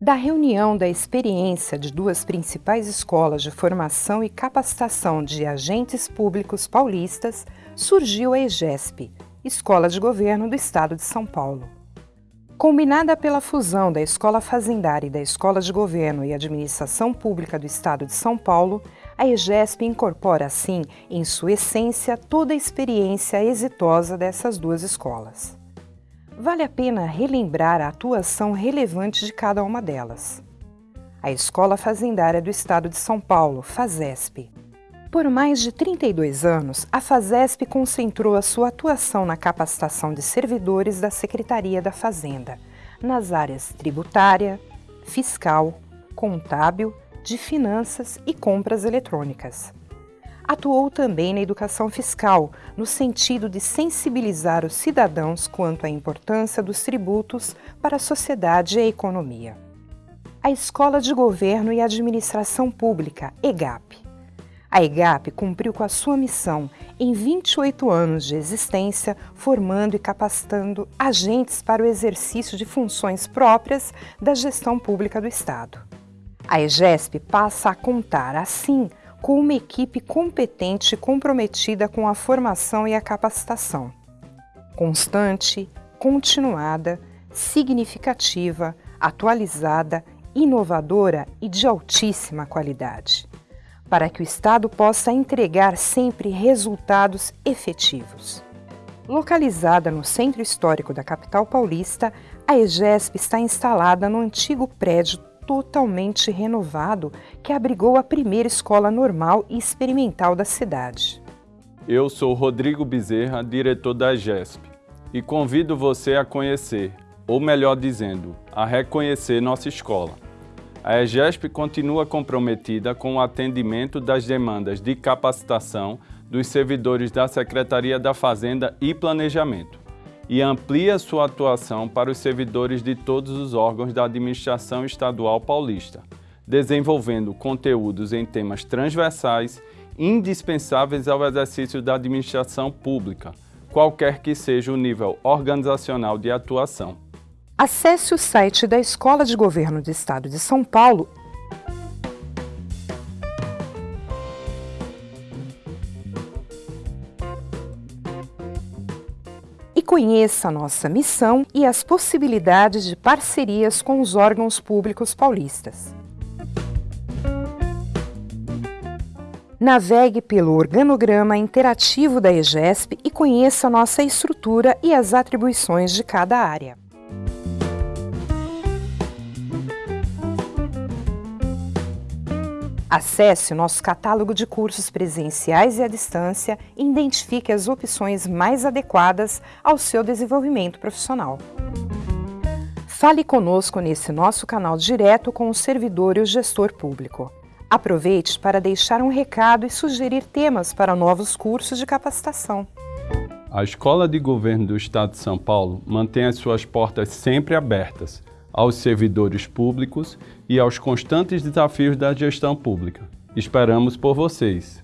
Da reunião da experiência de duas principais escolas de formação e capacitação de agentes públicos paulistas, surgiu a EGESP, Escola de Governo do Estado de São Paulo. Combinada pela fusão da Escola Fazendária e da Escola de Governo e Administração Pública do Estado de São Paulo, a EGESP incorpora, assim, em sua essência, toda a experiência exitosa dessas duas escolas. Vale a pena relembrar a atuação relevante de cada uma delas. A Escola Fazendária do Estado de São Paulo, FASESP, por mais de 32 anos, a FASESP concentrou a sua atuação na capacitação de servidores da Secretaria da Fazenda, nas áreas tributária, fiscal, contábil, de finanças e compras eletrônicas. Atuou também na educação fiscal, no sentido de sensibilizar os cidadãos quanto à importância dos tributos para a sociedade e a economia. A Escola de Governo e Administração Pública, EGAP, a EGAP cumpriu com a sua missão em 28 anos de existência, formando e capacitando agentes para o exercício de funções próprias da gestão pública do Estado. A EGESP passa a contar, assim, com uma equipe competente e comprometida com a formação e a capacitação. Constante, continuada, significativa, atualizada, inovadora e de altíssima qualidade para que o Estado possa entregar sempre resultados efetivos. Localizada no centro histórico da capital paulista, a EGESP está instalada no antigo prédio totalmente renovado que abrigou a primeira escola normal e experimental da cidade. Eu sou Rodrigo Bezerra, diretor da EGESP, e convido você a conhecer, ou melhor dizendo, a reconhecer nossa escola a EGESP continua comprometida com o atendimento das demandas de capacitação dos servidores da Secretaria da Fazenda e Planejamento e amplia sua atuação para os servidores de todos os órgãos da administração estadual paulista, desenvolvendo conteúdos em temas transversais indispensáveis ao exercício da administração pública, qualquer que seja o nível organizacional de atuação. Acesse o site da Escola de Governo do Estado de São Paulo conheça a nossa missão e as possibilidades de parcerias com os órgãos públicos paulistas. Navegue pelo organograma interativo da EGESP e conheça nossa estrutura e as atribuições de cada área. Acesse o nosso catálogo de cursos presenciais e à distância e identifique as opções mais adequadas ao seu desenvolvimento profissional. Fale conosco nesse nosso canal direto com o servidor e o gestor público. Aproveite para deixar um recado e sugerir temas para novos cursos de capacitação. A Escola de Governo do Estado de São Paulo mantém as suas portas sempre abertas aos servidores públicos e aos constantes desafios da gestão pública. Esperamos por vocês!